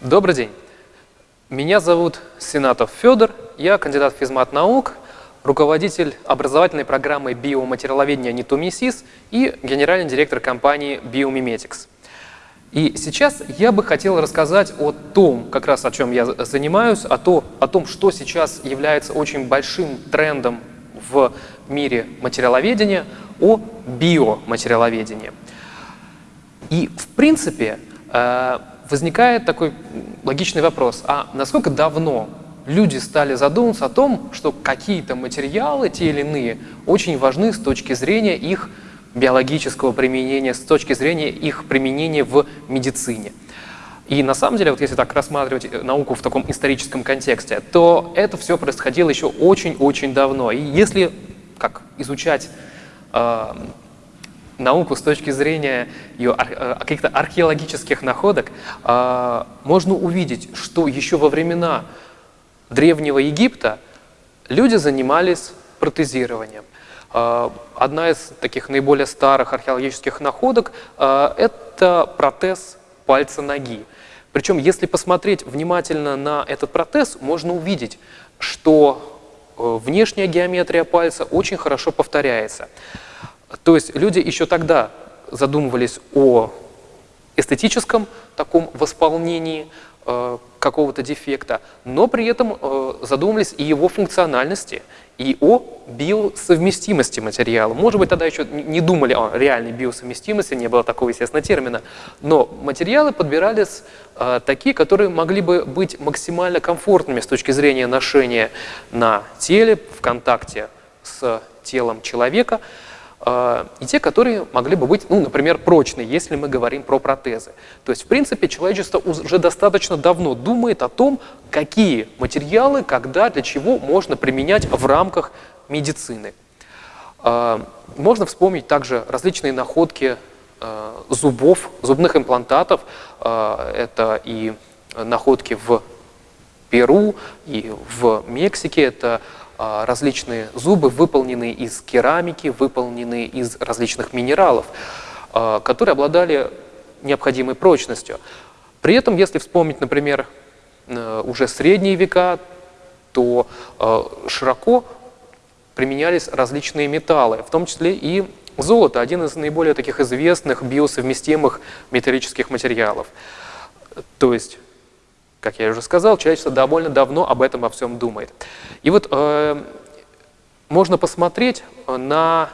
Добрый день. Меня зовут Сенатов Федор, я кандидат физмат наук, руководитель образовательной программы биоматериаловедения Нитумисис и генеральный директор компании Biomimetics. И сейчас я бы хотел рассказать о том, как раз о чем я занимаюсь, о, то, о том, что сейчас является очень большим трендом в мире материаловедения, о биоматериаловедении. И в принципе э, возникает такой логичный вопрос, а насколько давно люди стали задумываться о том, что какие-то материалы, те или иные, очень важны с точки зрения их биологического применения, с точки зрения их применения в медицине. И на самом деле, вот если так рассматривать науку в таком историческом контексте, то это все происходило еще очень-очень давно. И если как изучать э, науку с точки зрения ее э, каких-то археологических находок, э, можно увидеть, что еще во времена Древнего Египта люди занимались протезированием. Одна из таких наиболее старых археологических находок – это протез пальца ноги. Причем, если посмотреть внимательно на этот протез, можно увидеть, что внешняя геометрия пальца очень хорошо повторяется. То есть люди еще тогда задумывались о эстетическом таком восполнении э, какого-то дефекта, но при этом э, задумывались и его функциональности, и о биосовместимости материала. Может быть, тогда еще не думали о реальной биосовместимости, не было такого, естественно, термина, но материалы подбирались э, такие, которые могли бы быть максимально комфортными с точки зрения ношения на теле, в контакте с телом человека, и те, которые могли бы быть, ну, например, прочные, если мы говорим про протезы. То есть, в принципе, человечество уже достаточно давно думает о том, какие материалы, когда, для чего можно применять в рамках медицины. А, можно вспомнить также различные находки а, зубов, зубных имплантатов. Это и находки в Перу, и в Мексике. Это а, различные зубы, выполненные из керамики, выполненные из различных минералов, а, которые обладали необходимой прочностью. При этом, если вспомнить, например, э, уже средние века, то э, широко применялись различные металлы, в том числе и золото, один из наиболее таких известных биосовместимых металлических материалов. То есть как я уже сказал, человечество довольно давно об этом во всем думает. И вот э, можно посмотреть на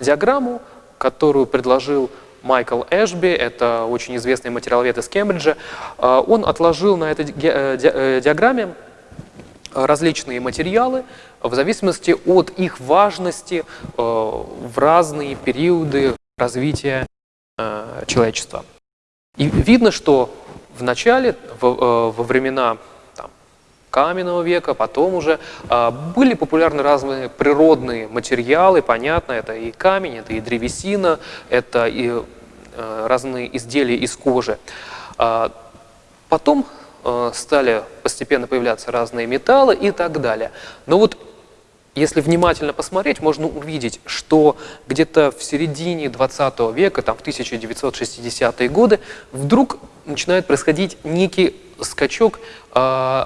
диаграмму, которую предложил Майкл Эшби, это очень известный материаловед из Кембриджа. Э, он отложил на этой э, э, диаграмме различные материалы в зависимости от их важности в разные периоды развития человечества. И видно, что в начале, во, э, во времена там, каменного века, потом уже а, были популярны разные природные материалы, понятно, это и камень, это и древесина, это и э, разные изделия из кожи. А, потом э, стали постепенно появляться разные металлы и так далее. Но вот если внимательно посмотреть, можно увидеть, что где-то в середине 20 века, там в 1960-е годы, вдруг начинает происходить некий скачок э,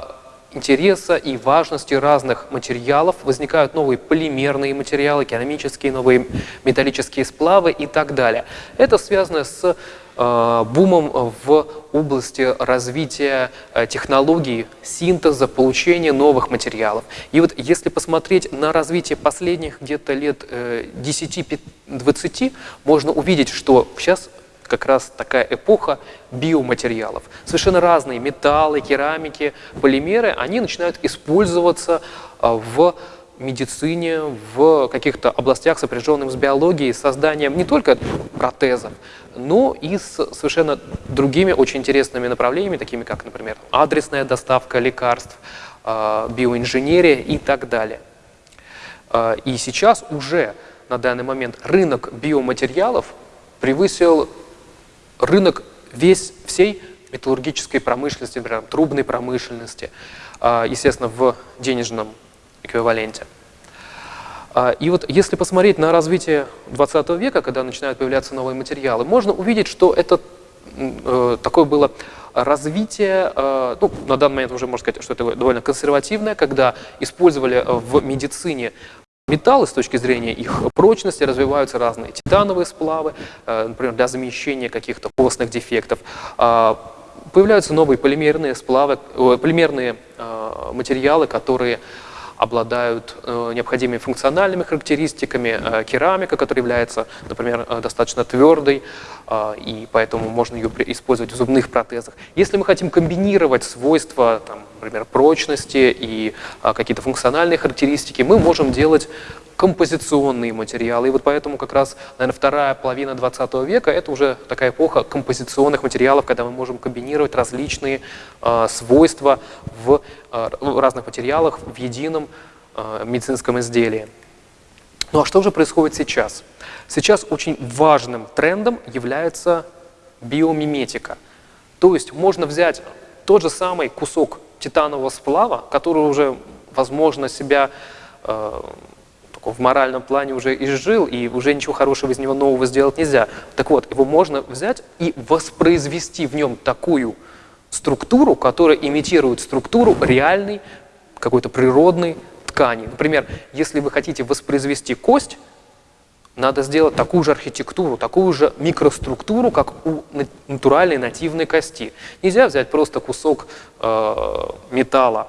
интереса и важности разных материалов. Возникают новые полимерные материалы, керамические, новые металлические сплавы и так далее. Это связано с бумом в области развития э, технологий синтеза, получения новых материалов. И вот если посмотреть на развитие последних где-то лет 10-20, э, можно увидеть, что сейчас как раз такая эпоха биоматериалов. Совершенно разные металлы, керамики, полимеры, они начинают использоваться в медицине, в каких-то областях, сопряженных с биологией, созданием не только протезов, но и с совершенно другими очень интересными направлениями, такими как, например, адресная доставка лекарств, а, биоинженерия и так далее. А, и сейчас уже на данный момент рынок биоматериалов превысил рынок весь всей металлургической промышленности, например, трубной промышленности, а, естественно, в денежном эквиваленте. И вот если посмотреть на развитие 20 века, когда начинают появляться новые материалы, можно увидеть, что это такое было развитие, ну, на данный момент уже можно сказать, что это довольно консервативное, когда использовали в медицине металлы с точки зрения их прочности, развиваются разные титановые сплавы, э, например, для замещения каких-то костных дефектов. А, появляются новые полимерные сплавы, полимерные э, материалы, которые обладают э, необходимыми функциональными характеристиками. Э, керамика, которая является, например, э, достаточно твердой, и поэтому можно ее использовать в зубных протезах. Если мы хотим комбинировать свойства, там, например, прочности и какие-то функциональные характеристики, мы можем делать композиционные материалы. И вот поэтому как раз, наверное, вторая половина 20 века – это уже такая эпоха композиционных материалов, когда мы можем комбинировать различные э, свойства в, э, разных материалах в едином э, медицинском изделии. Ну а что же происходит сейчас? Сейчас очень важным трендом является биомиметика. То есть можно взять тот же самый кусок титанового сплава, который уже, возможно, себя э, в моральном плане уже изжил, и уже ничего хорошего из него нового сделать нельзя. Так вот, его можно взять и воспроизвести в нем такую структуру, которая имитирует структуру реальной, какой-то природной ткани. Например, если вы хотите воспроизвести кость, надо сделать такую же архитектуру, такую же микроструктуру, как у натуральной нативной кости. Нельзя взять просто кусок э, металла.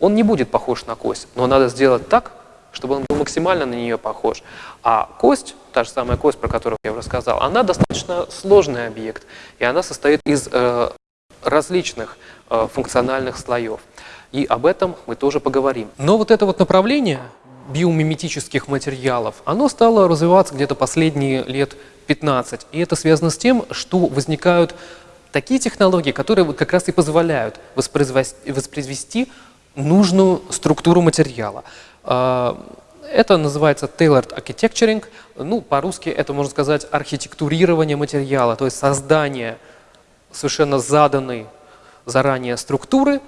Он не будет похож на кость, но надо сделать так, чтобы он был максимально на нее похож. А кость, та же самая кость, про которую я уже сказал, она достаточно сложный объект, и она состоит из э, различных э, функциональных слоев. И об этом мы тоже поговорим. Но вот это вот направление биомиметических материалов, оно стало развиваться где-то последние лет 15. И это связано с тем, что возникают такие технологии, которые вот как раз и позволяют воспроизвести, воспроизвести нужную структуру материала. А, это называется tailored architecturing. Ну, по-русски это, можно сказать, архитектурирование материала, то есть создание совершенно заданной заранее структуры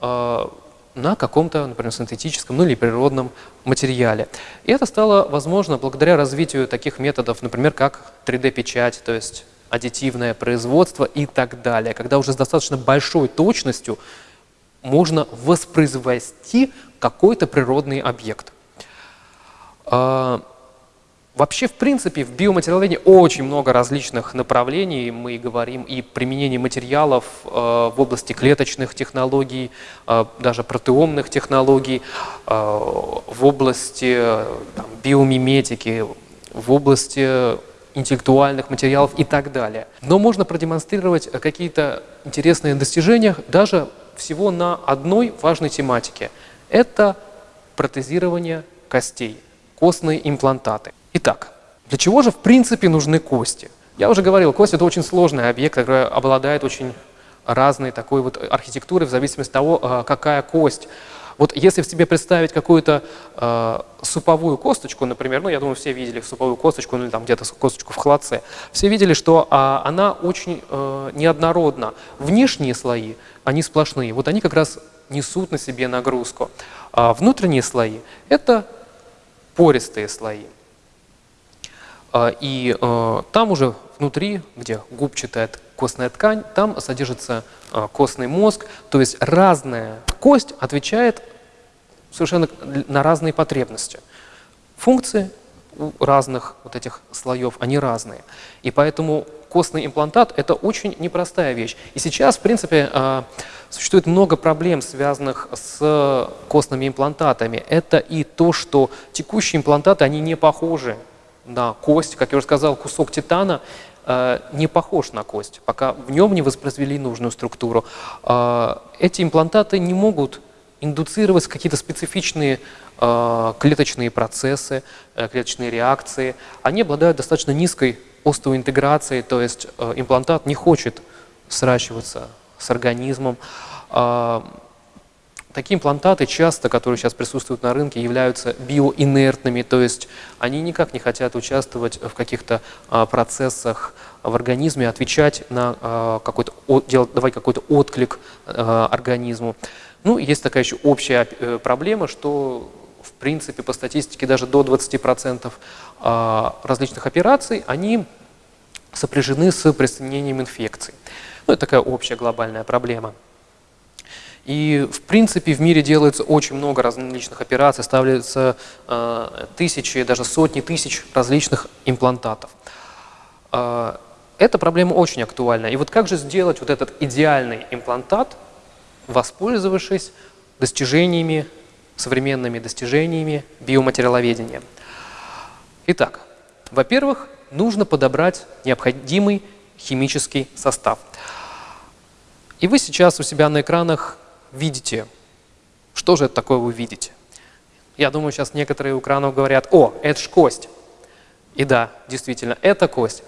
э, на каком-то, например, синтетическом ну, или природном материале. И это стало возможно благодаря развитию таких методов, например, как 3D-печать, то есть аддитивное производство и так далее, когда уже с достаточно большой точностью можно воспроизвести какой-то природный объект. А, вообще, в принципе, в биоматериаловедении очень много различных направлений. Мы говорим и применение материалов а, в области клеточных технологий, а, даже протеомных технологий, в области там, биомиметики, в области интеллектуальных материалов и так далее. Но можно продемонстрировать какие-то интересные достижения даже всего на одной важной тематике – это протезирование костей, костные имплантаты. Итак, для чего же в принципе нужны кости? Я уже говорил, кость – это очень сложный объект, который обладает очень разной такой вот архитектурой в зависимости от того, а, какая кость. Вот если в себе представить какую-то э, суповую косточку, например, ну, я думаю, все видели суповую косточку, ну, или там где-то косточку в холодце, все видели, что э, она очень э, неоднородна. Внешние слои, они сплошные, вот они как раз несут на себе нагрузку. А внутренние слои – это пористые слои. А, и э, там уже внутри, где губчатая костная ткань, там содержится э, костный мозг, то есть разная кость отвечает совершенно на разные потребности. Функции у разных вот этих слоев, они разные. И поэтому костный имплантат – это очень непростая вещь. И сейчас, в принципе, э, Существует много проблем, связанных с костными имплантатами. Это и то, что текущие имплантаты, они не похожи на кость. Как я уже сказал, кусок титана э, не похож на кость, пока в нем не воспроизвели нужную структуру. Э, эти имплантаты не могут индуцировать какие-то специфичные клеточные процессы, э, клеточные реакции. Они обладают достаточно низкой остеоинтеграцией, то есть э, имплантат не хочет сращиваться с организмом. Такие имплантаты часто, которые сейчас присутствуют на рынке, являются биоинертными, то есть они никак не хотят участвовать в каких-то процессах в организме, отвечать на какой-то, давать какой-то отклик организму. Ну, есть такая еще общая э, проблема, что принципе, по статистике даже до 20% а, различных операций, они сопряжены с присоединением инфекций. Ну, это такая общая глобальная проблема. И, в принципе, в мире делается очень много различных операций, ставляются э, тысячи, даже сотни тысяч различных имплантатов. Э, эта проблема очень актуальна. И вот как же сделать вот этот идеальный имплантат, воспользовавшись достижениями, современными достижениями биоматериаловедения? Итак, во-первых, нужно подобрать необходимый химический состав. И вы сейчас у себя на экранах видите. Что же это такое вы видите? Я думаю, сейчас некоторые у экранов говорят, о, это ж кость. И да, действительно, это кость.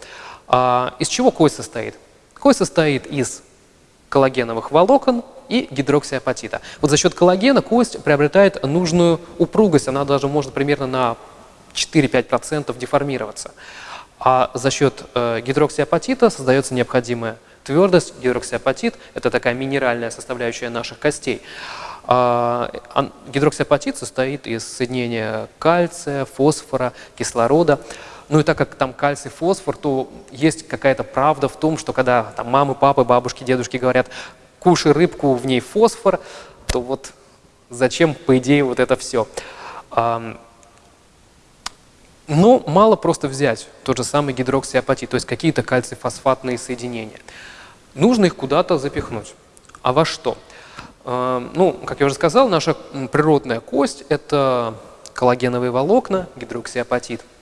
А из чего кость состоит? Кость состоит из коллагеновых волокон и гидроксиапатита. Вот за счет коллагена кость приобретает нужную упругость, она даже может примерно на 4-5% деформироваться. А за счет э, гидроксиапатита создается необходимая твердость. Гидроксиапатит – это такая минеральная составляющая наших костей. А, гидроксиапатит состоит из соединения кальция, фосфора, кислорода. Ну и так как там кальций, фосфор, то есть какая-то правда в том, что когда там, мамы, папы, бабушки, дедушки говорят «кушай рыбку, в ней фосфор», то вот зачем, по идее, вот это все? Но мало просто взять тот же самый гидроксиапатит, то есть какие-то кальций-фосфатные соединения. Нужно их куда-то запихнуть. А во что? Ну, как я уже сказал, наша природная кость – это коллагеновые волокна, гидроксиапатит –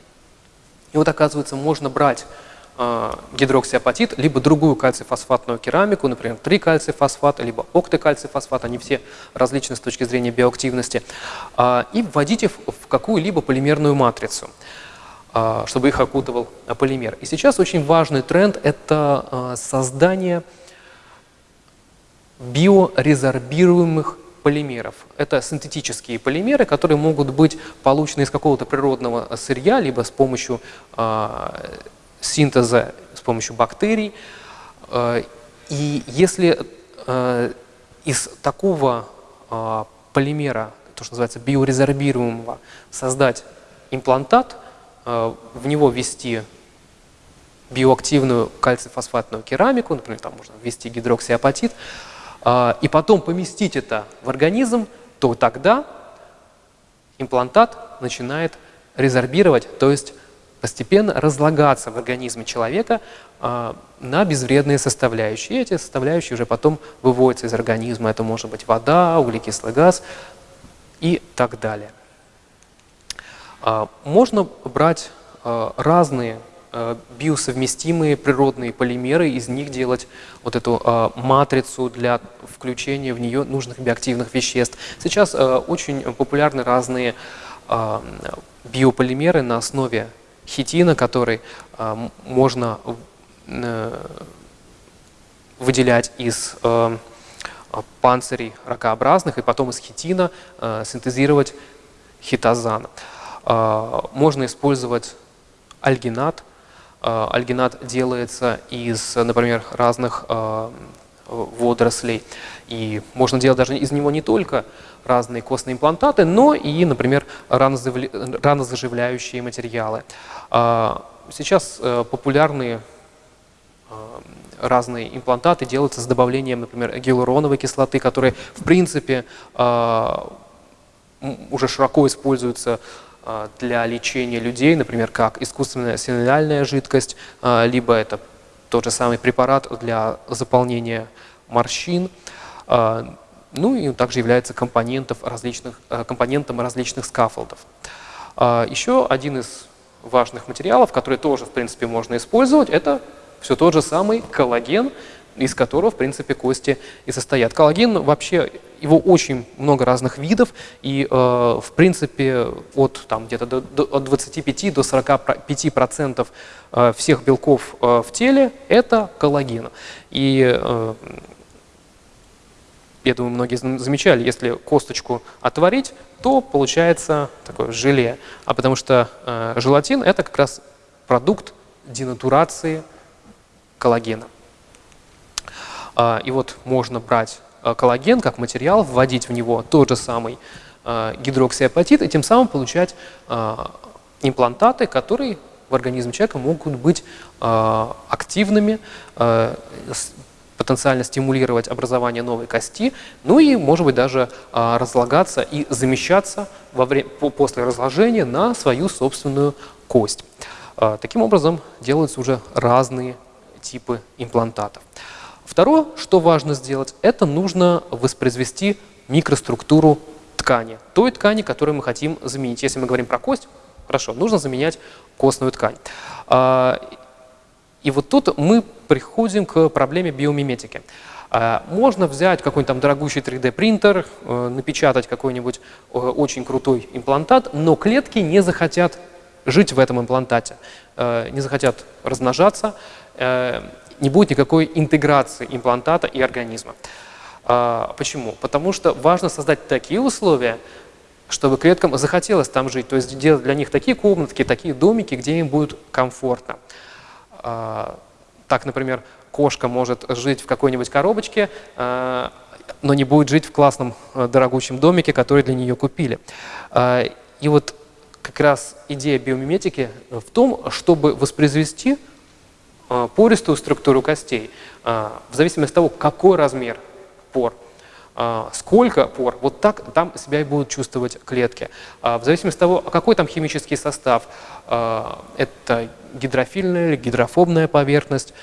и вот оказывается, можно брать гидроксиапатит, либо другую кальций-фосфатную керамику, например, трикальций-фосфат, либо октокальций-фосфат, они все различны с точки зрения биоактивности, э, и вводить их в какую-либо полимерную матрицу э, чтобы их окутывал полимер. И сейчас очень важный тренд – это создание биорезорбируемых полимеров. Это синтетические полимеры, которые могут быть получены из какого-то природного сырья, либо с помощью синтеза, с помощью бактерий. Э, и если э, из такого э, полимера, то, что называется биорезорбируемого, создать имплантат, в него ввести биоактивную кальций-фосфатную керамику, например, там можно ввести гидроксиапатит, и потом поместить это в организм, то тогда имплантат начинает резорбировать, то есть постепенно разлагаться в организме человека а, на безвредные составляющие. И эти составляющие уже потом выводятся из организма. Это может быть вода, углекислый газ и так далее. А, можно брать разные Э, биосовместимые природные полимеры, из них делать вот эту э, матрицу для включения в нее нужных биоактивных веществ. Сейчас э, очень популярны разные биополимеры на основе хитина, который можно выделять из панцирей ракообразных и потом из хитина синтезировать хитозан. Можно использовать альгинат, Э, альгинат делается из, например, разных э, водорослей. И можно делать даже из него не только разные костные имплантаты, но и, например, ранозаживляющие материалы. Э, сейчас популярные разные имплантаты делаются с добавлением, например, гиалуроновой кислоты, которая, в принципе, уже широко используется а, для лечения людей, например, как искусственная синодальная жидкость, а, либо это тот же самый препарат для заполнения морщин, а, ну и также является компонентом различных, компонентом различных скафолдов. Еще один из важных материалов, который тоже, в принципе, можно использовать, это все тот же самый коллаген, из которого, в принципе, кости и состоят. Коллаген вообще, его очень много разных видов, и, э, в принципе, от там где-то от 25 до 45 процентов э, всех белков э, в теле – это коллаген. И э, я думаю, многие замечали, если косточку отварить, то получается такое желе. А потому что э, желатин – это как раз продукт денатурации коллагена. А, и вот можно брать а, коллаген как материал, вводить в него тот же самый э, гидроксиапатит и тем самым получать э, имплантаты, которые в организме человека могут быть э, активными, э, потенциально стимулировать образование новой кости, ну и, может быть, даже э, разлагаться и замещаться во время, после разложения на свою собственную кость. Э, таким образом, делаются уже разные типы имплантатов. Второе, что важно сделать, это нужно воспроизвести микроструктуру ткани, той ткани, которую мы хотим заменить. Если мы говорим про кость, хорошо, нужно заменять костную ткань. И вот тут мы приходим к проблеме биомиметики. А, можно взять какой-нибудь там дорогущий 3D-принтер, э, напечатать какой-нибудь э, очень крутой имплантат, но клетки не захотят жить в этом имплантате, э, не захотят размножаться, не будет никакой интеграции имплантата и организма. А, почему? Потому что важно создать такие условия, чтобы клеткам захотелось там жить, то есть делать для них такие комнатки, такие домики, где им будет комфортно. А, так, например, кошка может жить в какой-нибудь коробочке, а, но не будет жить в классном дорогущем домике, который для нее купили. И вот как раз идея биомиметики в том, чтобы воспроизвести Э, пористую структуру костей, э, в зависимости от того, какой размер пор, э, сколько пор, вот так там себя и будут чувствовать клетки. В зависимости от того, какой там химический состав, это гидрофильная или гидрофобная поверхность,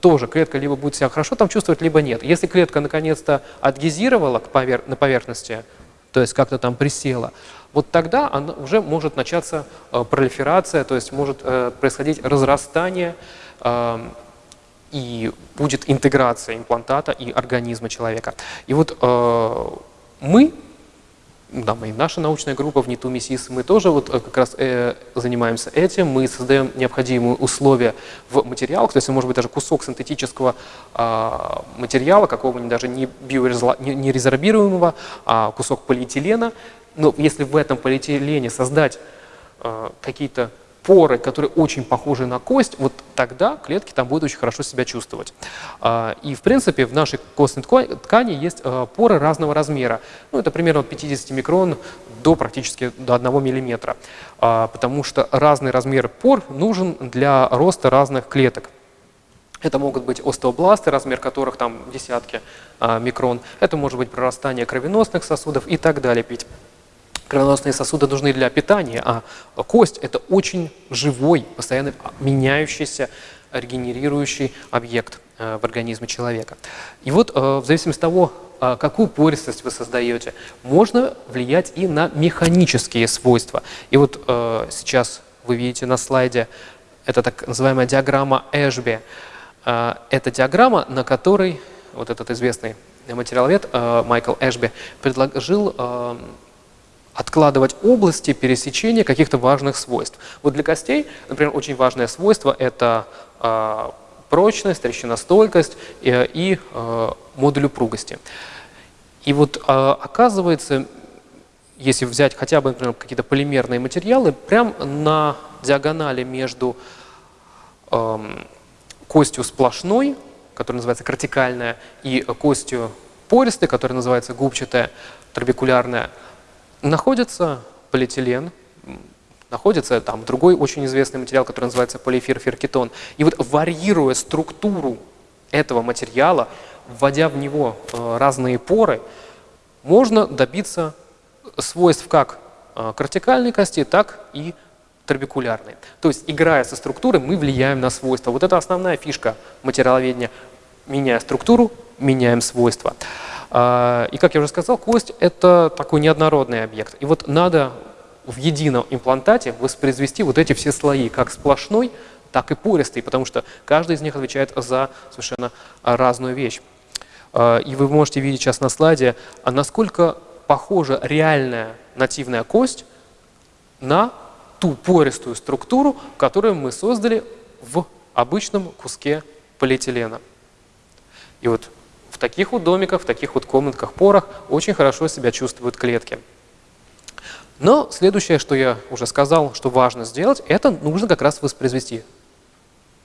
тоже клетка либо будет себя хорошо там чувствовать, либо нет. Если клетка наконец-то адгезировала повер на поверхности, то есть как-то там присела, вот тогда она уже может начаться пролиферация, то есть может происходить разрастание и будет интеграция имплантата и организма человека. И вот э, мы, да, мы, наша научная группа в НИТУ МИСИС, мы тоже вот э, как раз э, занимаемся этим, мы создаем необходимые условия в материалах, то есть может быть даже кусок синтетического э, материала, какого-нибудь даже не, биорезла, не, не резорбируемого, а кусок полиэтилена, но если в этом полиэтилене создать э, какие-то поры, которые очень похожи на кость, вот тогда клетки там будут очень хорошо себя чувствовать. А, и, в принципе, в нашей костной ткани есть а, поры разного размера. Ну, это примерно от 50 микрон до практически до 1 миллиметра, а, потому что разный размер пор нужен для роста разных клеток. Это могут быть остеобласты, размер которых там десятки микрон. Это может быть прорастание кровеносных сосудов и так далее. Кровеносные сосуды нужны для питания, а кость – это очень живой, постоянно меняющийся, регенерирующий объект э, в организме человека. И вот э, в зависимости от того, э, какую пористость вы создаете, можно влиять и на механические свойства. И вот сейчас вы видите на слайде, это так называемая диаграмма Эшби. Это диаграмма, на которой вот этот известный материаловед Майкл Эшби предложил откладывать области пересечения каких-то важных свойств. Вот для костей, например, очень важное свойство – это э, прочность, трещиностойкость и, и э, модуль упругости. И вот э, оказывается, если взять хотя бы, например, какие-то полимерные материалы, прям на диагонали между э, костью сплошной, которая называется кортикальная, и костью пористой, которая называется губчатая, трабекулярная, находится полиэтилен, находится там другой очень известный материал, который называется полиэфир-феркетон. И вот варьируя структуру этого материала, вводя в него э, разные поры, можно добиться свойств как э, кортикальной кости, так и трабекулярной. То есть, играя со структурой, мы влияем на свойства. Вот это основная фишка материаловедения. Меняя структуру, меняем свойства. А, и, как я уже сказал, кость – это такой неоднородный объект. И вот надо в едином имплантате воспроизвести вот эти все слои, как сплошной, так и пористый, потому что каждый из них отвечает за совершенно разную вещь. А, и вы можете видеть сейчас на слайде, а насколько похожа реальная нативная кость на ту пористую структуру, которую мы создали в обычном куске полиэтилена. И вот таких вот домиках, в таких вот комнатках, порах очень хорошо себя чувствуют клетки. Но следующее, что я уже сказал, что важно сделать, это нужно как раз воспроизвести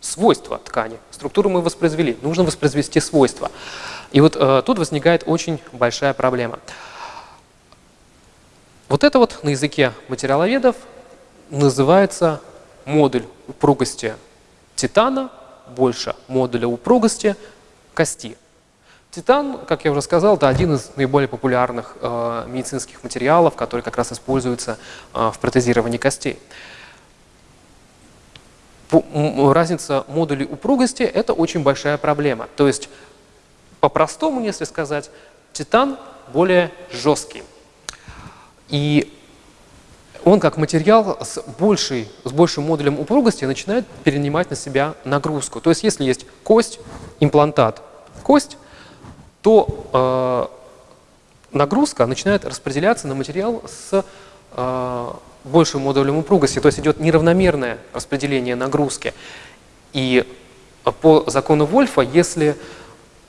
свойства ткани. Структуру мы воспроизвели, нужно воспроизвести свойства. И вот э, тут возникает очень большая проблема. Вот это вот на языке материаловедов называется модуль упругости титана больше модуля упругости кости. Титан, как я уже сказал, это один из наиболее популярных э, медицинских материалов, который как раз используется э, в протезировании костей. Разница модулей упругости – это очень большая проблема. То есть, по-простому, если сказать, титан более жесткий. И он как материал с, большей, с большим модулем упругости начинает перенимать на себя нагрузку. То есть если есть кость, имплантат, кость, то э, нагрузка начинает распределяться на материал с э, большим модулем упругости, то есть идет неравномерное распределение нагрузки. И по закону Вольфа, если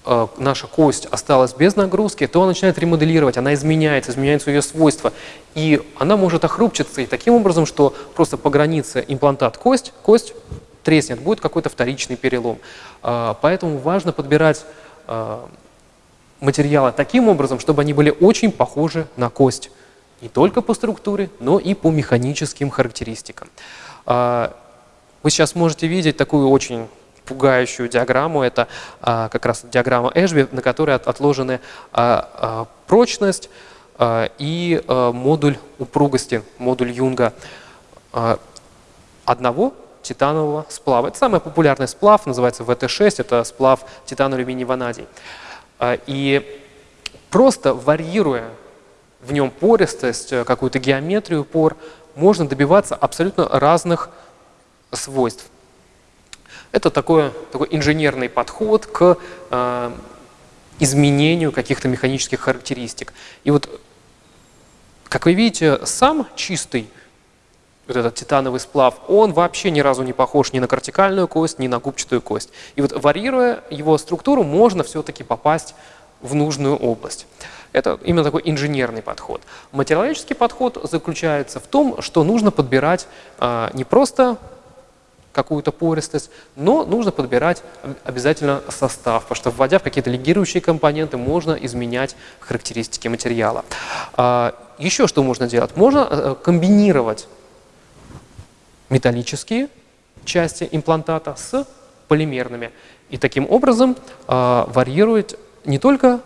э, наша кость осталась без нагрузки, то она начинает ремоделировать, она изменяется, изменяются ее свойства. И она может охрупчиться и таким образом, что просто по границе имплантат-кость, кость треснет, будет какой-то вторичный перелом. Э, поэтому важно подбирать э, материалы таким образом, чтобы они были очень похожи на кость. Не только по структуре, но и по механическим характеристикам. А, вы сейчас можете видеть такую очень пугающую диаграмму. Это а, как раз диаграмма Эшби, на которой отложены а, прочность и модуль упругости, модуль Юнга одного титанового сплава. Это самый популярный сплав, называется ВТ-6, это сплав титан-алюминий-ванадий. А, и просто варьируя в нем пористость, э, какую-то геометрию пор, можно добиваться абсолютно разных свойств. Это такой, такой инженерный подход к э, изменению каких-то механических характеристик. И вот, как вы видите, сам чистый вот этот титановый сплав, он вообще ни разу не похож ни на кортикальную кость, ни на губчатую кость. И вот варьируя его структуру, можно все-таки попасть в нужную область. Это именно такой инженерный подход. Материалический подход заключается в том, что нужно подбирать а, не просто какую-то пористость, но нужно подбирать обязательно состав, потому что вводя в какие-то легирующие компоненты, можно изменять характеристики материала. А, еще что можно делать? Можно э, комбинировать металлические части имплантата с полимерными. И таким образом э, варьирует не только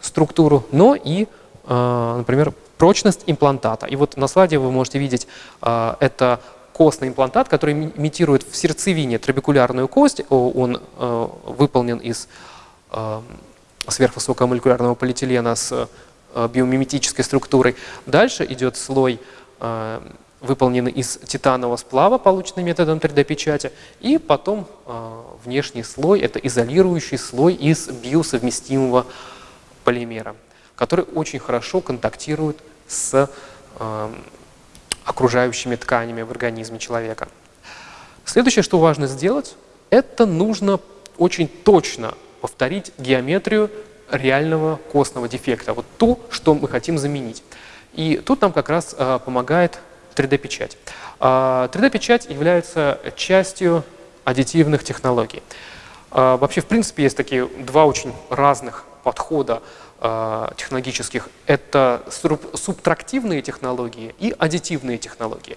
структуру, но и, э, например, прочность имплантата. И вот на слайде вы можете видеть, э, это костный имплантат, который имитирует в сердцевине трабекулярную кость. Он э, выполнен из э, сверхвысокомолекулярного полиэтилена с э, биомиметической структурой. Дальше идет слой э, выполнены из титанового сплава, полученный методом 3D-печати, и потом э, внешний слой – это изолирующий слой из биосовместимого полимера, который очень хорошо контактирует с э, окружающими тканями в организме человека. Следующее, что важно сделать, это нужно очень точно повторить геометрию реального костного дефекта, вот то, что мы хотим заменить. И тут нам как раз э, помогает 3D-печать. 3D-печать а, является частью аддитивных технологий. А, вообще, в принципе, есть такие два очень разных подхода а, технологических. Это субтрактивные технологии и аддитивные технологии.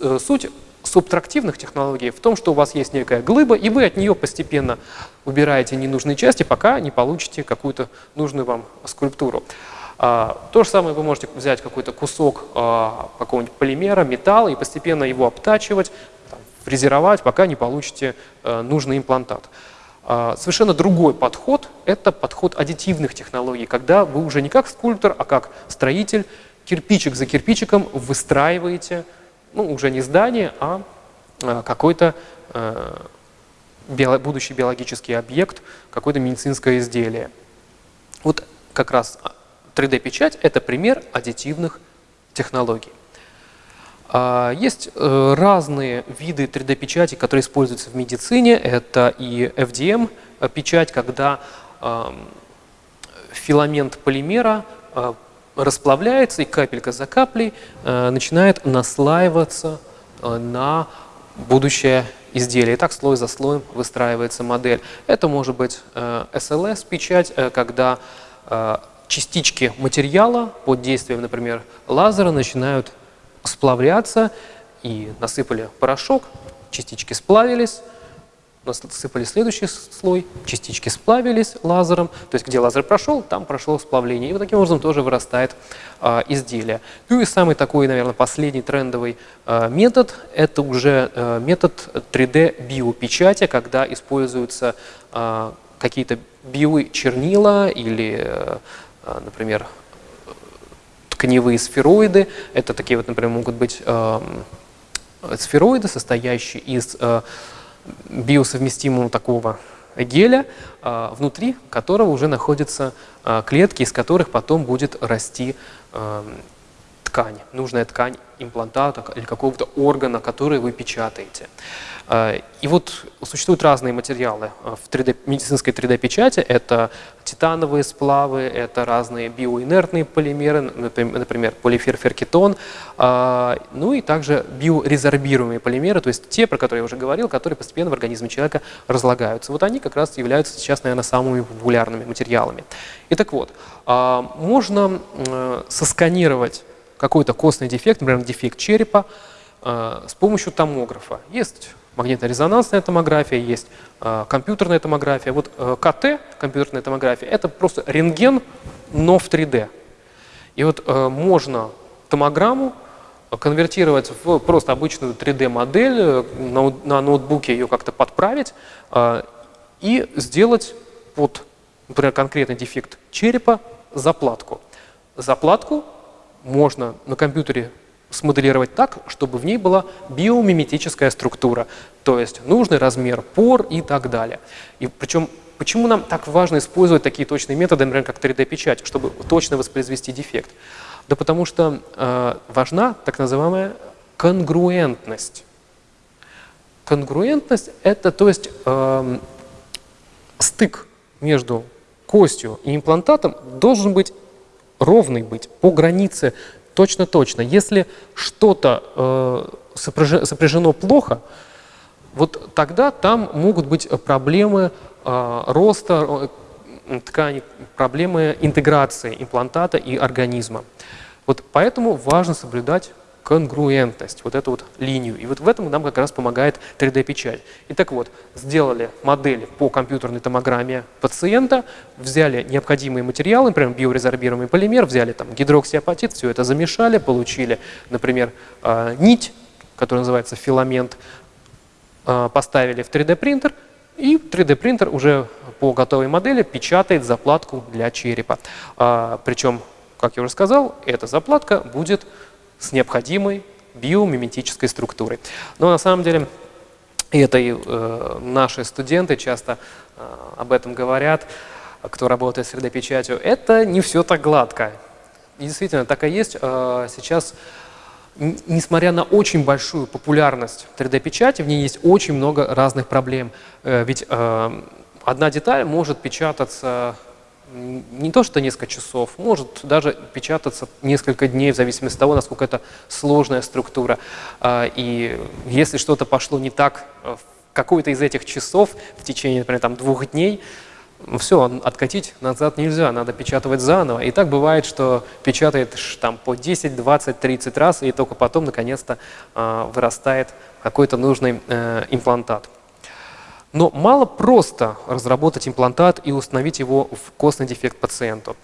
Э, суть субтрактивных технологий в том, что у вас есть некая глыба, и вы от нее постепенно убираете ненужные части, пока не получите какую-то нужную вам скульптуру. А, то же самое вы можете взять какой-то кусок а, какого-нибудь полимера, металла и постепенно его обтачивать, фрезеровать, пока не получите э, нужный имплантат. А, совершенно другой подход – это подход аддитивных технологий, когда вы уже не как скульптор, а как строитель, кирпичик за кирпичиком выстраиваете, ну, уже не здание, а какой-то э, будущий биологический объект, какое-то медицинское изделие. Вот как раз 3D-печать – это пример аддитивных технологий. А, есть э, разные виды 3D-печати, которые используются в медицине. Это и FDM-печать, когда филамент полимера э, расплавляется, и капелька за каплей э, начинает наслаиваться на будущее изделие. И так слой за слоем выстраивается модель. Это может быть SLS-печать, когда частички материала под действием, например, лазера начинают сплавляться и насыпали порошок, частички сплавились, насыпали следующий слой, частички сплавились лазером, то есть где лазер прошел, там прошло сплавление. И вот таким образом тоже вырастает а, изделие. Ну и самый такой, наверное, последний трендовый а, метод – это уже а, метод 3D-биопечати, когда используются а, какие-то биочернила или, а, например, тканевые сфероиды. Это такие вот, например, могут быть а, сфероиды, состоящие из а, биосовместимого такого геля, а, внутри которого уже находятся а, клетки, из которых потом будет расти а, ткань, нужная ткань имплантата или какого-то органа, который вы печатаете. А, и вот существуют разные материалы в 3D, медицинской 3D-печати. Это титановые сплавы, это разные биоинертные полимеры, например, полиферферкетон, а, ну и также биорезорбируемые полимеры, то есть те, про которые я уже говорил, которые постепенно в организме человека разлагаются. Вот они как раз являются сейчас, наверное, самыми популярными материалами. И так вот, можно сосканировать какой-то костный дефект, например, дефект черепа, с помощью томографа. Есть магнитно-резонансная томография, есть э, компьютерная томография. Вот э, КТ, компьютерная томография, это просто рентген, но в 3D. И вот э, можно томограмму конвертировать в просто обычную 3D-модель, э, на, ноутбуке ее как-то подправить и сделать под, например, конкретный дефект черепа заплатку. Заплатку можно на компьютере смоделировать так, чтобы в ней была биомиметическая структура, то есть нужный размер пор и так далее. И причем почему нам так важно использовать такие точные методы, например, как 3D-печать, чтобы точно воспроизвести дефект? Да потому что э, важна так называемая конгруентность. Конгруентность – это то есть э, стык между костью и имплантатом должен быть ровный быть по границе Точно-точно. Если что-то э, сопряжено плохо, вот тогда там могут быть проблемы э, роста э, ткани, проблемы интеграции имплантата и организма. Вот поэтому важно соблюдать конгруентность, вот эту вот линию. И вот в этом нам как раз помогает 3D-печать. Итак вот, сделали модели по компьютерной томограмме пациента, взяли необходимые материалы, например, биорезорбируемый полимер, взяли там гидроксиапатит, все это замешали, получили, например, а, нить, которая называется филамент, а, поставили в 3D-принтер, и 3D-принтер уже по готовой модели печатает заплатку для черепа. А, Причем, как я уже сказал, эта заплатка будет с необходимой биомиметической структурой. Но на самом деле это и э, наши студенты часто э, об этом говорят, кто работает с 3D-печатью. Это не все так гладко. И действительно, так и есть. Э, сейчас, несмотря на очень большую популярность 3D-печати, в ней есть очень много разных проблем. Э, ведь э, одна деталь может печататься не то что несколько часов, может даже печататься несколько дней, в зависимости от того, насколько это сложная структура. А, и если что-то пошло не так в какой-то из этих часов в течение, например, там, двух дней, все, откатить назад нельзя, надо печатать заново. И так бывает, что печатает там по 10, 20, 30 раз, и только потом, наконец-то, а, вырастает какой-то нужный э, имплантат. Но мало просто разработать имплантат и установить его в костный дефект пациенту.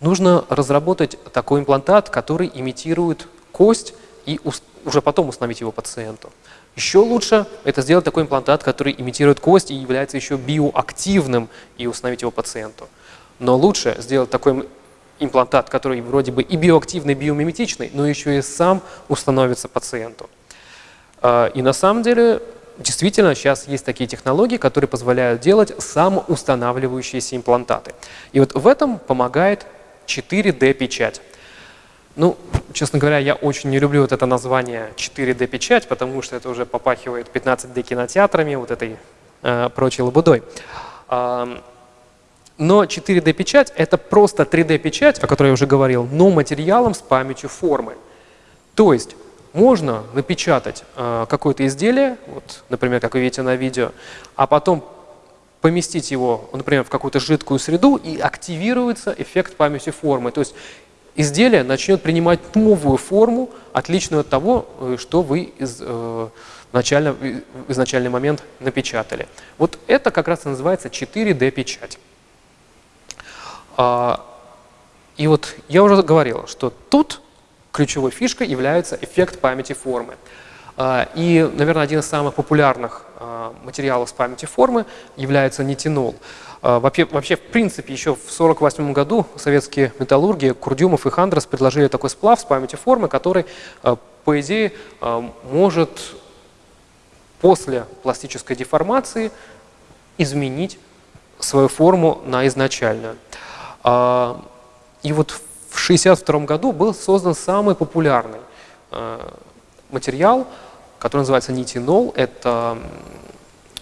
Нужно разработать такой имплантат, который имитирует кость и уже потом установить его пациенту. Еще лучше это сделать такой имплантат, который имитирует кость и является еще биоактивным и установить его пациенту. Но лучше сделать такой имплантат, который вроде бы и биоактивный, и биомиметичный, но еще и сам установится пациенту. А, и на самом деле действительно сейчас есть такие технологии, которые позволяют делать самоустанавливающиеся имплантаты. И вот в этом помогает 4D-печать. Ну, честно говоря, я очень не люблю вот это название 4D-печать, потому что это уже попахивает 15D кинотеатрами, вот этой э, прочей лабудой. Но 4D-печать — это просто 3D-печать, о которой я уже говорил, но материалом с памятью формы. То есть можно напечатать э, какое-то изделие, вот, например, как вы видите на видео, а потом поместить его, например, в какую-то жидкую среду, и активируется эффект памяти формы. То есть изделие начнет принимать новую форму, отличную от того, э, что вы из, э, начально, в изначальный момент напечатали. Вот это как раз и называется 4D-печать. А, и вот я уже говорил, что тут ключевой фишкой является эффект памяти формы. А, и, наверное, один из самых популярных а, материалов с памяти формы является нитинол. А, вообще, вообще, в принципе, еще в 1948 году советские металлурги Курдюмов и Хандрас предложили такой сплав с памятью формы, который, по идее, может после пластической деформации изменить свою форму на изначальную. И вот в 1962 году был создан самый популярный материал – который называется нитинол. Это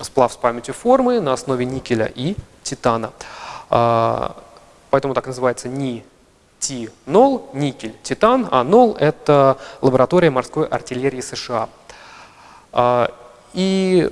сплав с памятью формы на основе никеля и титана. А, поэтому так называется нитинол, никель, титан, а нол – это лаборатория морской артиллерии США. А, и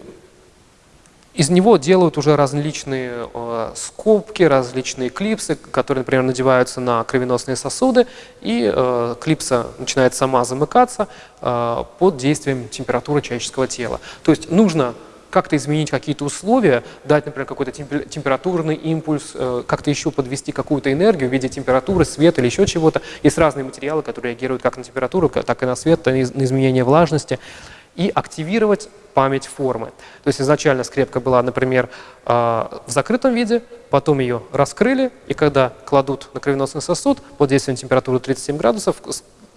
из него делают уже различные э, скобки, различные клипсы, которые, например, надеваются на кровеносные сосуды, и э, клипса начинает сама замыкаться э, под действием температуры человеческого тела. То есть нужно как-то изменить какие-то условия, дать, например, какой-то температурный импульс, как-то еще подвести какую-то энергию в виде температуры, света или еще чего-то. Есть разные материалы, которые реагируют как на температуру, так и на свет, на изменение влажности и активировать память формы. То есть изначально скрепка была, например, а, в закрытом виде, потом ее раскрыли, и когда кладут на кровеносный сосуд под действием температуры 37 градусов,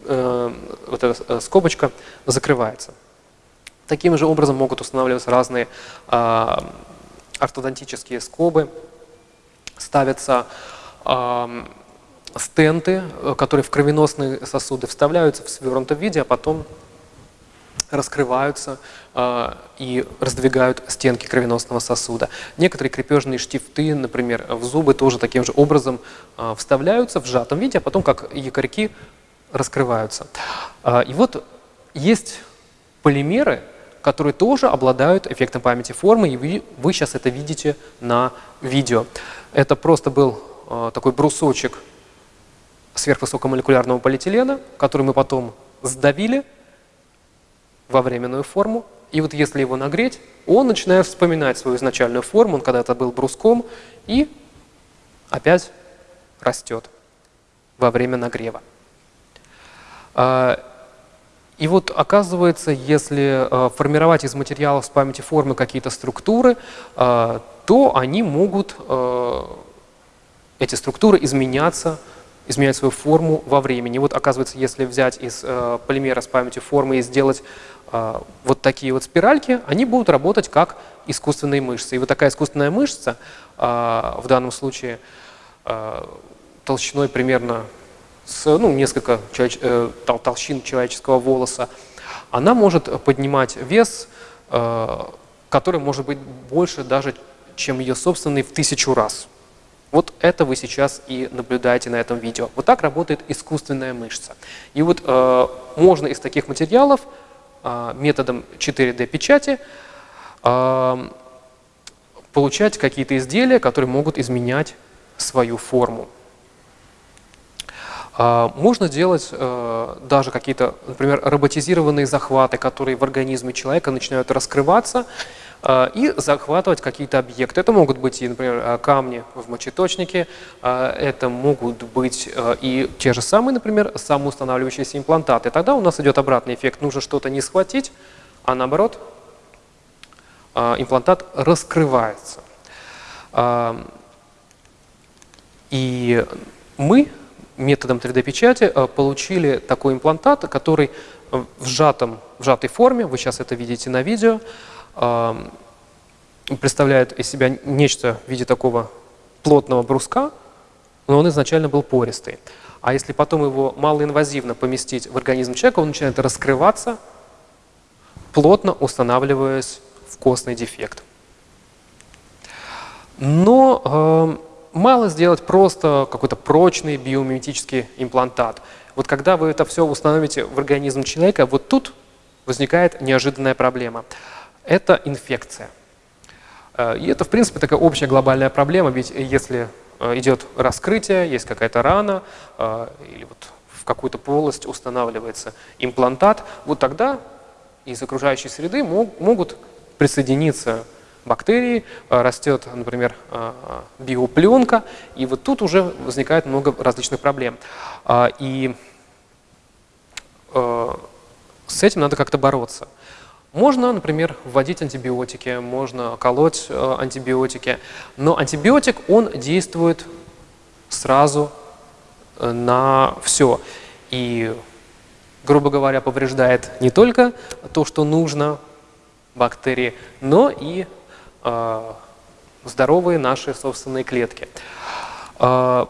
э, вот эта э, скобочка закрывается. Таким же образом могут устанавливаться разные а, ортодонтические скобы, ставятся стенты, э, которые в кровеносные сосуды вставляются в свернутом виде, а потом раскрываются э, и раздвигают стенки кровеносного сосуда. Некоторые крепежные штифты, например, в зубы тоже таким же образом э, вставляются в сжатом виде, а потом как якорьки раскрываются. Э, и вот есть полимеры, которые тоже обладают эффектом памяти формы, и вы, вы сейчас это видите на видео. Это просто был такой брусочек сверхвысокомолекулярного полиэтилена, который мы потом сдавили, во временную форму. И вот если его нагреть, он начинает вспоминать свою изначальную форму, он когда-то был бруском, и опять растет во время нагрева. А, и вот оказывается, если а, формировать из материалов с памяти формы какие-то структуры, а, то они могут, эти структуры, изменяться изменять свою форму во времени. Вот оказывается, если взять из полимера с памятью формы и сделать вот такие вот спиральки, они будут работать как искусственные мышцы. И вот такая искусственная мышца, э, в данном случае э, толщиной примерно с ну, несколько э, тол толщин человеческого волоса, она может поднимать вес, который может быть больше даже, чем ее собственный в тысячу раз. Вот это вы сейчас и наблюдаете на этом видео. Вот так работает искусственная мышца. И вот э, можно из таких материалов методом 4D-печати э, получать какие-то изделия, которые могут изменять свою форму. Э, можно делать э, даже какие-то, например, роботизированные захваты, которые в организме человека начинают раскрываться, а, и захватывать какие-то объекты. Это могут быть, и, например, а, камни в мочеточнике, а, это могут быть и те же самые, например, самоустанавливающиеся имплантаты. Тогда у нас идет обратный эффект. Нужно что-то не схватить, а наоборот имплантат раскрывается. И мы методом 3D-печати получили такой имплантат, который в, сжатом, в сжатой форме, вы сейчас это видите на видео, представляет из себя нечто в виде такого плотного бруска, но он изначально был пористый. А если потом его малоинвазивно поместить в организм человека, он начинает раскрываться, плотно устанавливаясь в костный дефект. Но э, мало сделать просто какой-то прочный биомиметический имплантат. Вот когда вы это все установите в организм человека, вот тут возникает неожиданная проблема – это инфекция. И это, в принципе, такая общая глобальная проблема, ведь если идет раскрытие, есть какая-то рана, или вот в какую-то полость устанавливается имплантат, вот тогда из окружающей среды могут присоединиться бактерии, э, растет, например, э, биопленка, и вот тут уже возникает много различных проблем. И э, с этим надо как-то бороться. Можно, например, вводить антибиотики, можно колоть антибиотики, но антибиотик, он действует сразу на все. И, грубо говоря, повреждает не только то, что нужно бактерии, но и э, здоровые наши собственные клетки. Э,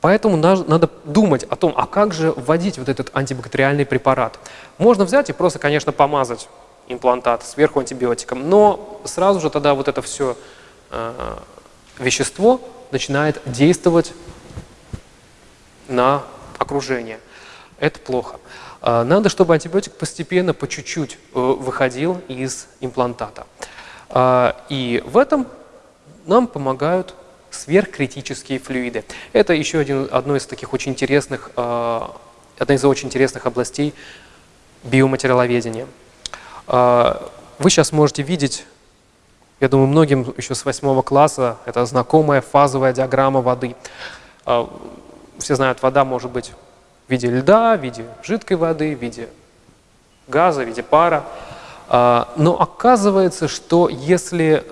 поэтому надо думать о том, а как же вводить вот этот антибактериальный препарат. Можно взять и просто, конечно, помазать имплантат сверху антибиотиком, но сразу же тогда вот это все э, вещество начинает действовать на окружение. Это плохо. А, надо, чтобы антибиотик постепенно, по чуть-чуть э, выходил из имплантата. А, и в этом нам помогают сверхкритические флюиды. Это еще один, одно из таких очень интересных, одна из очень интересных областей биоматериаловедения. Вы сейчас можете видеть, я думаю, многим еще с восьмого класса, это знакомая фазовая диаграмма воды. Все знают, вода может быть в виде льда, в виде жидкой воды, в виде газа, в виде пара. А, но оказывается, что если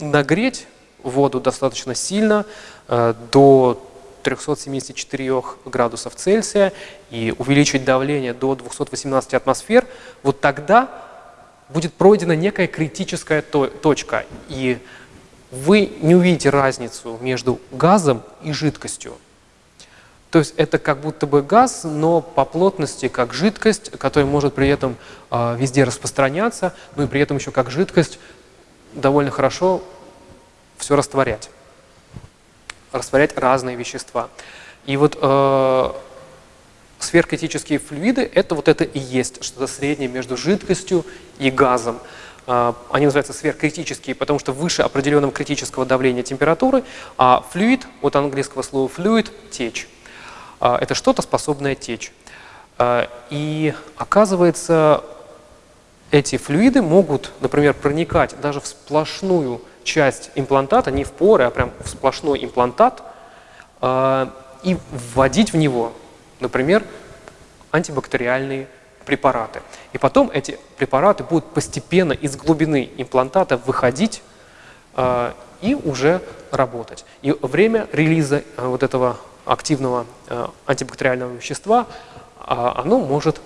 нагреть воду достаточно сильно, а, до 374 градусов Цельсия и увеличить давление до 218 атмосфер, вот тогда будет пройдена некая критическая точка, и вы не увидите разницу между газом и жидкостью. То есть это как будто бы газ, но по плотности как жидкость, которая может при этом э, везде распространяться, но и при этом еще как жидкость довольно хорошо все растворять. Растворять разные вещества. И вот э, сверхкритические флюиды – это вот это и есть, что-то среднее между жидкостью и газом. Э, они называются сверхкритические, потому что выше определенного критического давления температуры, а флюид, от английского слова fluid – течь. А, это что-то способное течь. А, и оказывается, эти флюиды могут, например, проникать даже в сплошную часть имплантата, не в поры, а прям в сплошной имплантат, а, и вводить в него, например, антибактериальные препараты. И потом эти препараты будут постепенно из глубины имплантата выходить и уже работать. И время релиза вот этого активного э, антибактериального вещества, а, оно может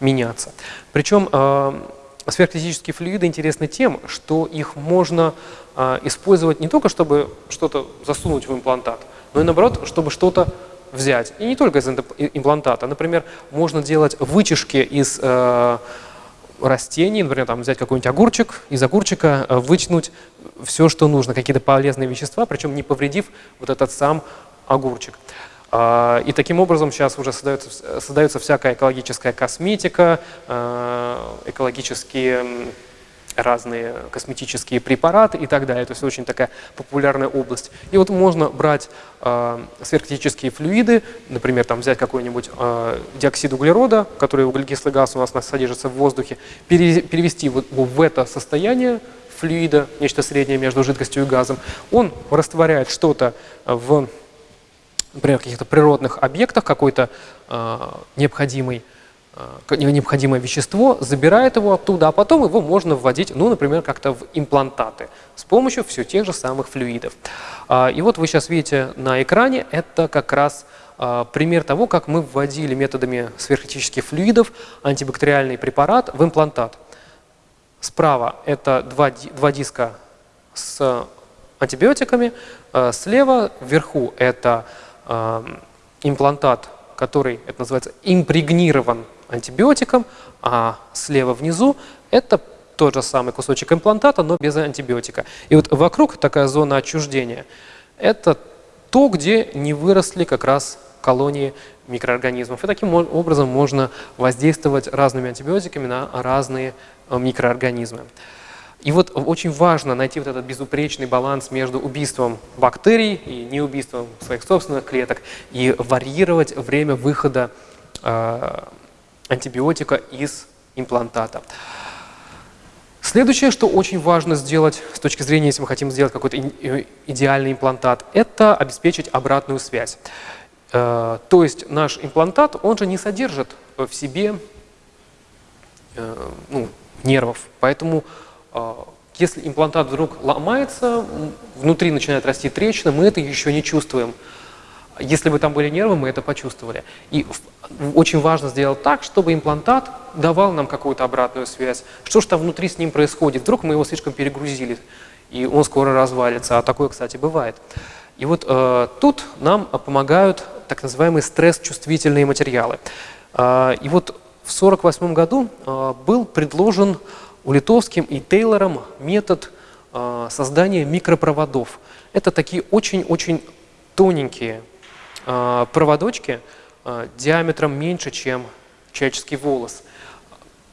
меняться. Причем э, сверхкритические флюиды интересны тем, что их можно э, использовать не только, чтобы что-то засунуть в имплантат, но и наоборот, чтобы что-то взять. И не только из имплантата. Например, можно делать вытяжки из растений, например, там, взять какой-нибудь огурчик, из огурчика вытянуть все, что нужно, какие-то полезные вещества, причем не повредив вот этот сам огурчик. А, и таким образом сейчас уже создается, создается всякая экологическая косметика, а, экологические разные косметические препараты и так далее. То есть очень такая популярная область. И вот можно брать э, сверхкритические флюиды, например, там взять какой-нибудь э, диоксид углерода, который углекислый газ у нас содержится в воздухе, перевести вот в это состояние флюида, нечто среднее между жидкостью и газом. Он растворяет что-то в например, каких-то природных объектах какой-то э, необходимый необходимое вещество, забирает его оттуда, а потом его можно вводить, ну, например, как-то в имплантаты с помощью все тех же самых флюидов. Э, и вот вы сейчас видите на экране, это как раз э, пример того, как мы вводили методами сверхкритических флюидов антибактериальный препарат в имплантат. Справа это два, два диска с антибиотиками, э, слева вверху это имплантат, который, это называется, импрегнирован антибиотиком, а слева внизу это тот же самый кусочек имплантата, но без антибиотика. И вот вокруг такая зона отчуждения – это то, где не выросли как раз колонии микроорганизмов. И таким образом можно воздействовать разными антибиотиками на разные э, микроорганизмы. И вот очень важно найти вот этот безупречный баланс между убийством бактерий и неубийством своих собственных клеток и варьировать время выхода э, антибиотика из имплантата. Следующее, что очень важно сделать с точки зрения, если мы хотим сделать какой-то э, идеальный имплантат, это обеспечить обратную связь. Э, то есть наш имплантат, он же не содержит в себе э, ну, нервов, поэтому если имплантат вдруг ломается, внутри начинает расти трещина, мы это еще не чувствуем. Если бы там были нервы, мы это почувствовали. И очень важно сделать так, чтобы имплантат давал нам какую-то обратную связь. Что же там внутри с ним происходит? Вдруг мы его слишком перегрузили, и он скоро развалится. А такое, кстати, бывает. И вот э, тут нам помогают так называемые стресс-чувствительные материалы. Э, и вот в 1948 году э, был предложен у Литовским и Тейлором метод э, создания микропроводов. Это такие очень-очень тоненькие проводочки э, диаметром меньше, чем человеческий волос,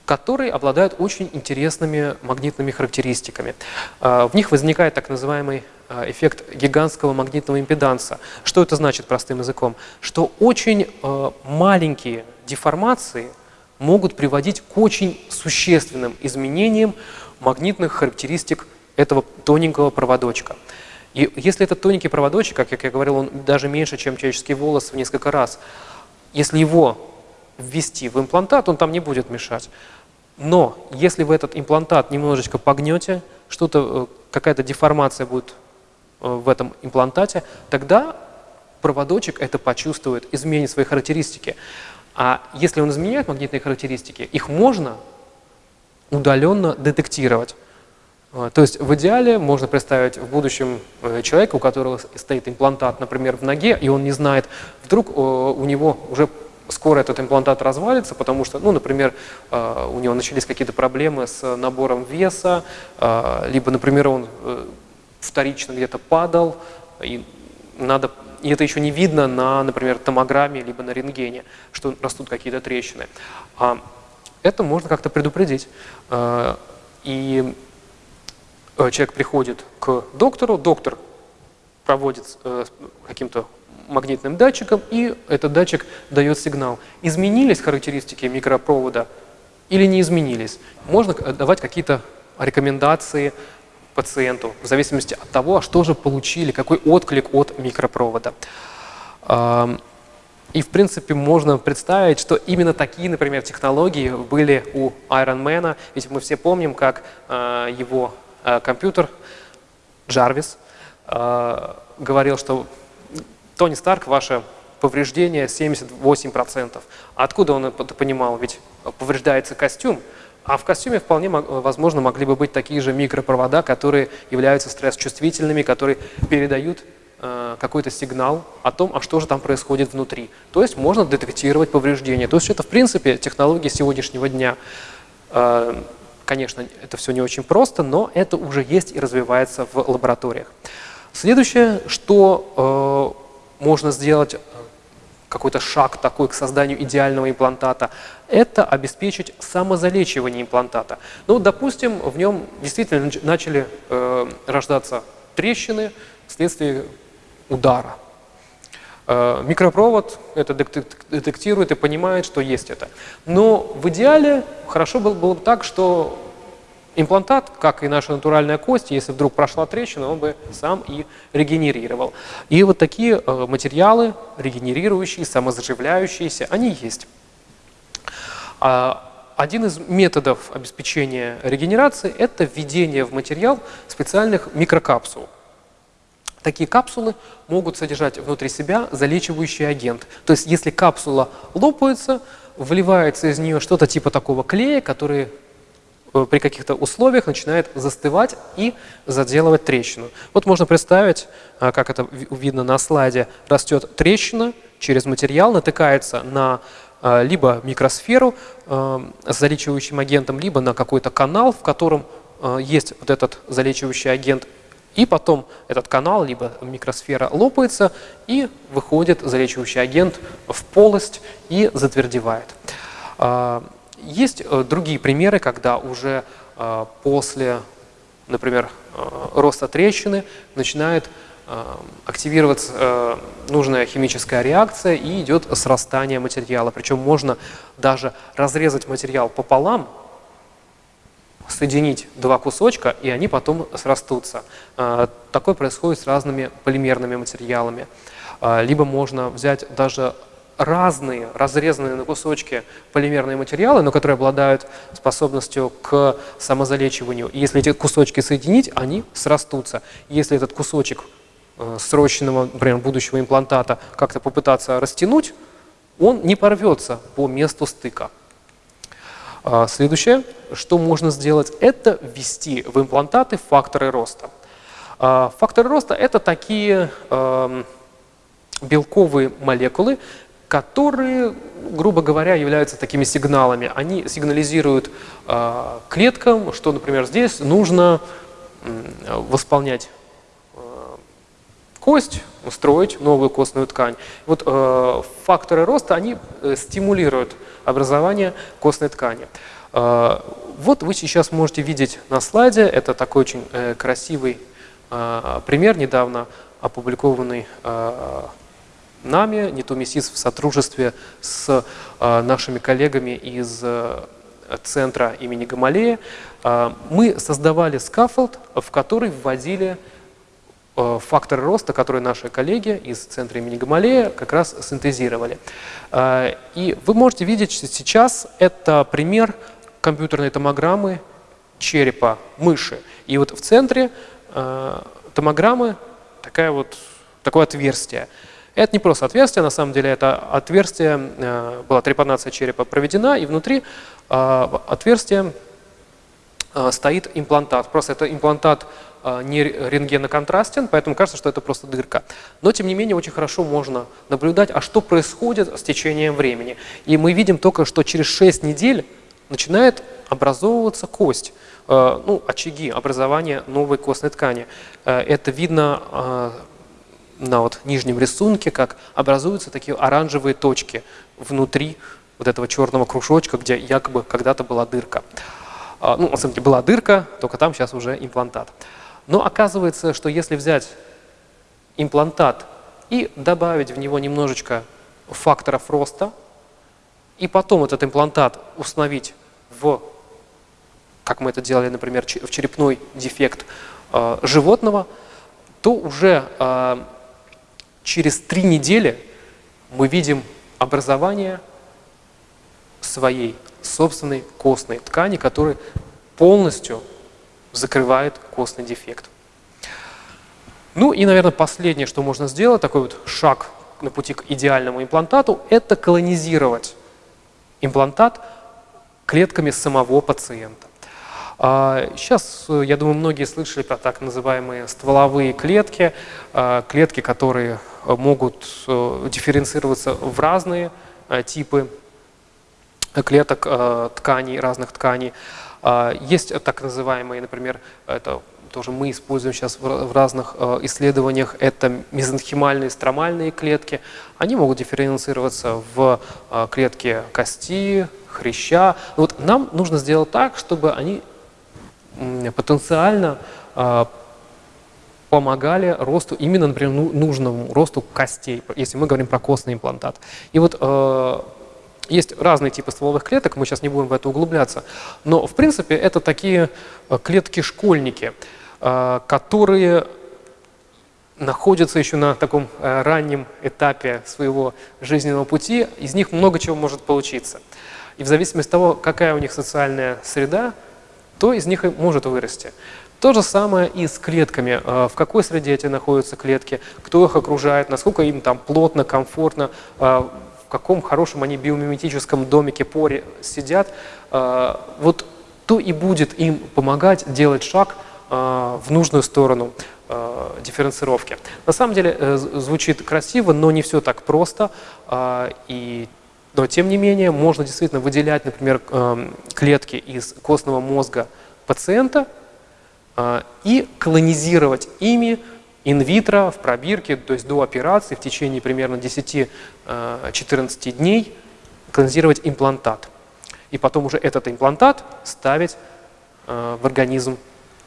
которые обладают очень интересными магнитными характеристиками. В них возникает так называемый эффект гигантского магнитного импеданса. Что это значит простым языком? Что очень маленькие деформации – могут приводить к очень существенным изменениям магнитных характеристик этого тоненького проводочка. И если этот тоненький проводочек, как я говорил, он даже меньше, чем человеческий волос в несколько раз, если его ввести в имплантат, он там не будет мешать. Но если вы этот имплантат немножечко погнете, что-то, э, какая-то деформация будет э, в этом имплантате, тогда проводочек это почувствует, изменит свои характеристики. А если он изменяет магнитные характеристики, их можно удаленно детектировать. А, то есть в идеале можно представить в будущем э, человека, у которого стоит имплантат, например, в ноге, и он не знает, вдруг э, у него уже скоро этот имплантат развалится, потому что, ну, например, э, у него начались какие-то проблемы с набором веса, либо, например, он вторично где-то падал, и надо и это еще не видно на, например, томограмме либо на рентгене, что растут какие-то трещины. А это можно как-то предупредить. А, и э, человек приходит к доктору, доктор проводит э, каким-то магнитным датчиком, и этот датчик дает сигнал. Изменились характеристики микропровода или не изменились? Можно давать какие-то рекомендации, пациенту, в зависимости от того, что же получили, какой отклик от микропровода. И, в принципе, можно представить, что именно такие, например, технологии были у Iron Man. Ведь мы все помним, как а, его а, компьютер Джарвис а, говорил, что Тони Старк, ваше повреждение 78%. Откуда он это понимал? Ведь повреждается костюм, а в костюме вполне возможно могли бы быть такие же микропровода, которые являются стресс-чувствительными, которые передают э, какой-то сигнал о том, а что же там происходит внутри. То есть можно детектировать повреждения. То есть это в принципе технологии сегодняшнего дня. Э, конечно, это все не очень просто, но это уже есть и развивается в лабораториях. Следующее, что э, можно сделать какой-то шаг такой к созданию идеального имплантата, это обеспечить самозалечивание имплантата. Ну, допустим, в нем действительно начали э, рождаться трещины вследствие удара. Э, микропровод это детектирует и понимает, что есть это. Но в идеале хорошо было, бы так, что Имплантат, как и наша натуральная кость, если вдруг прошла трещина, он бы сам и регенерировал. И вот такие э, материалы, регенерирующие, самозаживляющиеся, они есть. А один из методов обеспечения регенерации – это введение в материал специальных микрокапсул. Такие капсулы могут содержать внутри себя залечивающий агент. То есть если капсула лопается, вливается из нее что-то типа такого клея, который Э, при каких-то условиях начинает застывать и заделывать трещину. Вот можно представить, э, как это видно на слайде, растет трещина через материал, натыкается на э, либо микросферу с залечивающим агентом, либо на какой-то канал, в котором есть вот этот залечивающий агент, и потом этот канал, либо микросфера лопается, и выходит залечивающий агент в полость и затвердевает. Есть э, другие примеры, когда уже э, после например, роста трещины, начинает активироваться нужная химическая реакция и идет срастание материала. Причем можно даже разрезать материал пополам, соединить два кусочка, и они потом срастутся. Такое происходит с разными полимерными материалами. Либо можно взять даже разные, разрезанные на кусочки полимерные материалы, но которые обладают способностью к самозалечиванию. И если эти кусочки соединить, они срастутся. Если этот кусочек э, срочного, например, будущего имплантата как-то попытаться растянуть, он не порвется по месту стыка. А, следующее, что можно сделать, это ввести в имплантаты факторы роста. А, факторы роста – это такие эм, белковые молекулы, которые, грубо говоря, являются такими сигналами. Они сигнализируют э, клеткам, что, например, здесь нужно э, восполнять э, кость, устроить новую костную ткань. Вот э, факторы роста, они э, стимулируют образование костной ткани. Э, вот вы сейчас можете видеть на слайде, это такой очень э, красивый э, пример, недавно опубликованный э, нами, НИТУ МИСИС в сотрудничестве с э, нашими коллегами из э, центра имени Гамалея, э, мы создавали scaffold, в который вводили факторы роста, которые наши коллеги из центра имени Гамалея как раз синтезировали. И вы можете видеть, что сейчас это пример компьютерной томограммы черепа мыши. И вот в центре томограммы такая вот, такое отверстие. Это не просто отверстие, на самом деле это отверстие, э, была трепанация черепа проведена, и внутри э, отверстия э, стоит имплантат. Просто это имплантат не рентгеноконтрастен, поэтому кажется, что это просто дырка. Но, тем не менее, очень хорошо можно наблюдать, а что происходит с течением времени. И мы видим только, что через 6 недель начинает образовываться кость, ну, очаги образования новой костной ткани. Это видно на вот нижнем рисунке, как образуются такие оранжевые точки внутри вот этого черного кружочка, где якобы когда-то была дырка. А, ну, на самом деле была дырка, только там сейчас уже имплантат. Но оказывается, что если взять имплантат и добавить в него немножечко факторов роста, и потом этот имплантат установить в, как мы это делали, например, в черепной дефект э, животного, то уже э, через три недели мы видим образование своей собственной костной ткани, которая полностью закрывает костный дефект. Ну и, наверное, последнее, что можно сделать, такой вот шаг на пути к идеальному имплантату, это колонизировать имплантат клетками самого пациента. Сейчас, а, я думаю, многие слышали про так называемые стволовые клетки, а, клетки, которые могут э, дифференцироваться в разные э, типы клеток э, тканей, разных тканей. А, есть так называемые, например, это тоже мы используем сейчас в разных исследованиях, это мезонхимальные стромальные клетки. Они могут дифференцироваться в клетки кости, хряща. Вот нам нужно сделать так, чтобы они потенциально а, помогали росту, именно, например, ну, нужному росту костей, если мы говорим про костный имплантат. И вот э, есть разные типы стволовых клеток, мы сейчас не будем в это углубляться, но, в принципе, это такие э, клетки-школьники, э, которые находятся еще на таком э, раннем этапе своего жизненного пути, из них много чего может получиться. И в зависимости от того, какая у них социальная среда, то из них и может вырасти. То же самое и с клетками. В какой среде эти находятся клетки, кто их окружает, насколько им там плотно, комфортно, каком хорошем они биомиметическом домике поре сидят. А, вот то и будет им помогать делать шаг в нужную сторону дифференцировки. На самом деле э, звучит красиво, но не все так просто. И но тем не менее можно действительно выделять, например, эм, клетки из костного мозга пациента э, и колонизировать ими инвитро в пробирке, то есть до операции в течение примерно 10-14 э, дней колонизировать имплантат. И потом уже этот имплантат ставить э, в организм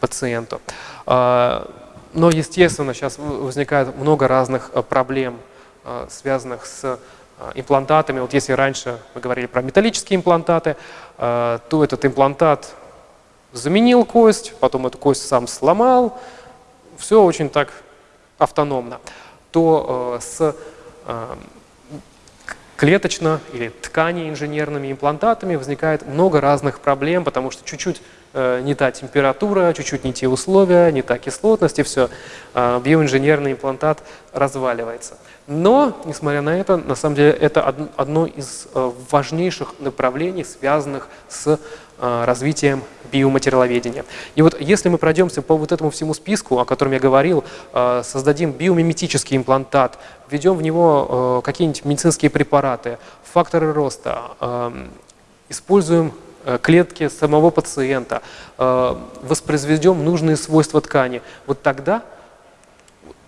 пациенту. А, но, естественно, сейчас возникает много разных проблем, связанных с имплантатами. Вот если раньше мы говорили про металлические имплантаты, то этот имплантат заменил кость, потом эту кость сам сломал, все очень так автономно, то с клеточно или ткани инженерными имплантатами возникает много разных проблем, потому что чуть-чуть э, не та температура, чуть-чуть не те условия, не та кислотность, и все, э, биоинженерный имплантат разваливается. Но, несмотря на это, на самом деле это одно из э, важнейших направлений, связанных с э, развитием биоматериаловедения. И вот если мы пройдемся по вот этому всему списку, о котором я говорил, э, создадим биомиметический имплантат, введем в него какие-нибудь медицинские препараты, факторы роста, используем клетки самого пациента, воспроизведем нужные свойства ткани, вот тогда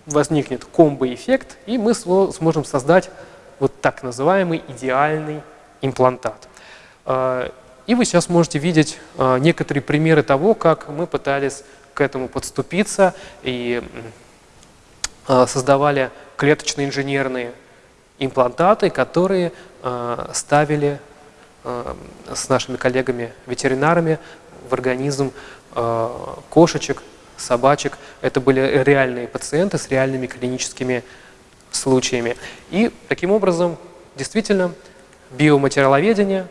возникнет комбо-эффект, и мы сможем создать вот так называемый идеальный имплантат. И вы сейчас можете видеть а, некоторые примеры того, как мы пытались к этому подступиться и а, создавали клеточные инженерные имплантаты, которые ставили с нашими коллегами-ветеринарами в организм кошечек, собачек. Это были реальные пациенты с реальными клиническими случаями. И таким образом, действительно, биоматериаловедение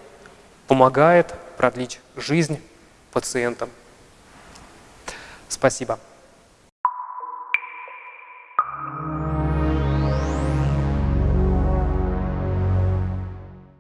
помогает продлить жизнь пациентам. Спасибо.